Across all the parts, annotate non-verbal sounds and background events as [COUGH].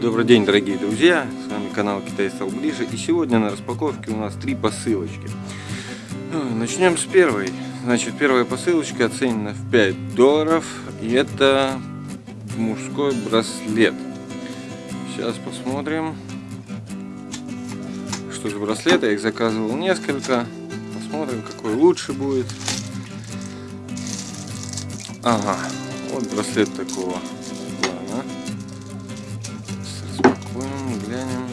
Добрый день, дорогие друзья! С вами канал Китай стал ближе. И сегодня на распаковке у нас три посылочки. Ну, начнем с первой. Значит, первая посылочка оценена в 5 долларов. И это мужской браслет. Сейчас посмотрим, что за браслет. Я их заказывал несколько. Посмотрим, какой лучше будет. Ага, вот браслет такого плана. Распакуем, глянем.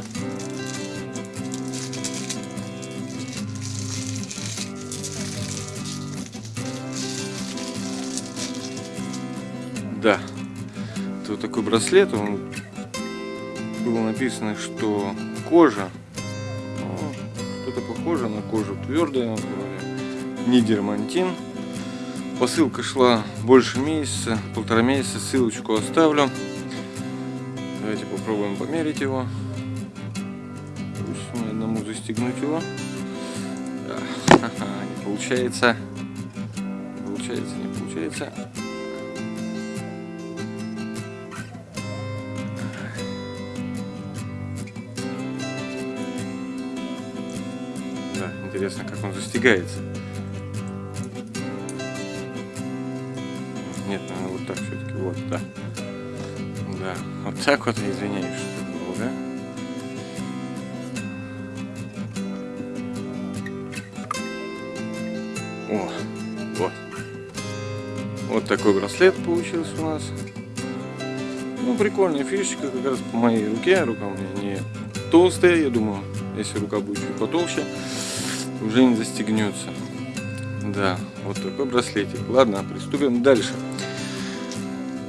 Да, это вот такой браслет, он было написано, что кожа, что-то похоже на кожу твердая, не дермантин. Посылка шла больше месяца, полтора месяца, ссылочку оставлю. Давайте попробуем померить его. Пусть мне одному застегнуть его. Да. [LAUGHS] Не получается. Не получается, не получается. Интересно, как он застигается. Нет, наверное, вот так все-таки. Вот, да. Да, вот так вот, извиняюсь, что да? О, вот. Вот такой браслет получился у нас. Ну, прикольная фишечка, как раз по моей руке. Рука у меня не толстая, я думаю, если рука будет чуть потолще, уже не застегнется. Да, вот такой браслетик. Ладно, приступим дальше.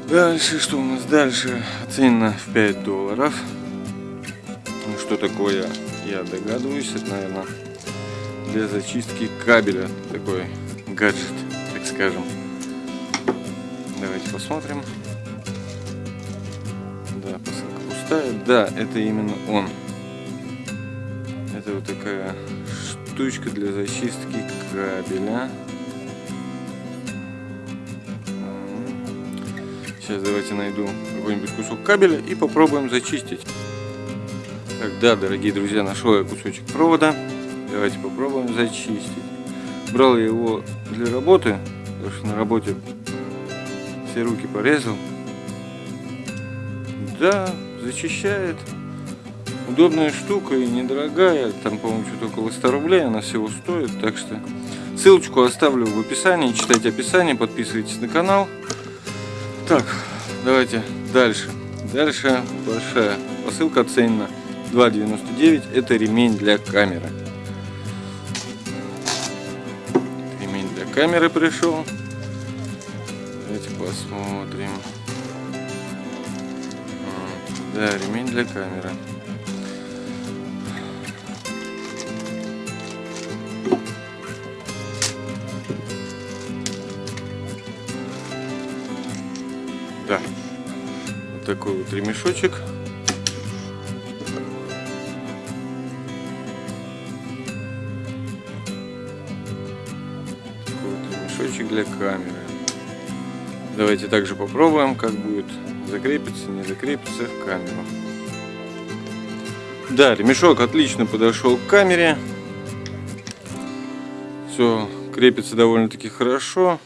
Дальше, что у нас дальше? Оценено в 5 долларов. Ну, что такое, я догадываюсь. Это, наверное, для зачистки кабеля такой гаджет, так скажем. Давайте посмотрим. Да, посылка пустая. Да, это именно он. Это вот такая штучка для зачистки кабеля. Сейчас давайте найду какой-нибудь кусок кабеля и попробуем зачистить. Так, да, дорогие друзья, нашел я кусочек провода. Давайте попробуем зачистить. Брал я его для работы, потому что на работе все руки порезал. Да, зачищает. Удобная штука и недорогая. Там, по-моему, что-то около 100 рублей она всего стоит. Так что ссылочку оставлю в описании. Читайте описание, подписывайтесь на канал. Так, давайте дальше. Дальше большая посылка оценена 2,99. Это ремень для камеры. Ремень для камеры пришел. Давайте посмотрим. Да, ремень для камеры. Вот такой вот ремешочек. Такой вот ремешочек для камеры. Давайте также попробуем, как будет закрепиться, не закрепиться в камеру. Да, ремешок отлично подошел к камере. Все крепится довольно-таки хорошо.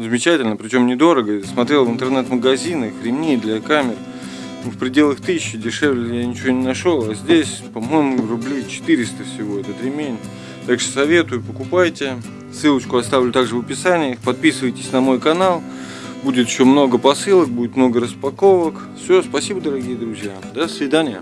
Замечательно, причем недорого. Смотрел в интернет-магазинах ремни для камер в пределах тысячи, дешевле я ничего не нашел. А здесь, по-моему, рублей 400 всего этот ремень. Так что советую, покупайте. Ссылочку оставлю также в описании. Подписывайтесь на мой канал. Будет еще много посылок, будет много распаковок. Все, спасибо, дорогие друзья. До свидания.